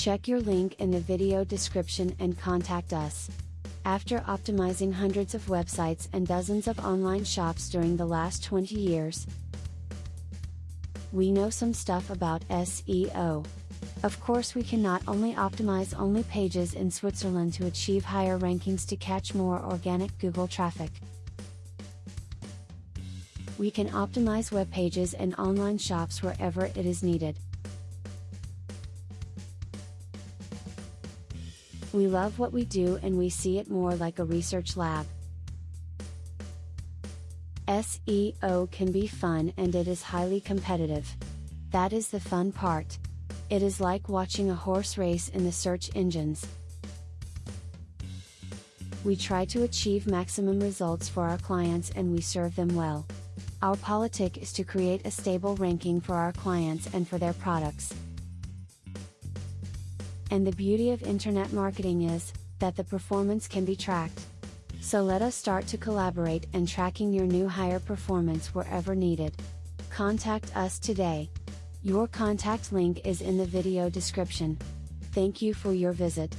Check your link in the video description and contact us. After optimizing hundreds of websites and dozens of online shops during the last 20 years, we know some stuff about SEO. Of course, we can not only optimize only pages in Switzerland to achieve higher rankings to catch more organic Google traffic. We can optimize web pages and online shops wherever it is needed. We love what we do and we see it more like a research lab. SEO can be fun and it is highly competitive. That is the fun part. It is like watching a horse race in the search engines. We try to achieve maximum results for our clients and we serve them well. Our politic is to create a stable ranking for our clients and for their products. And the beauty of internet marketing is, that the performance can be tracked. So let us start to collaborate and tracking your new higher performance wherever needed. Contact us today. Your contact link is in the video description. Thank you for your visit.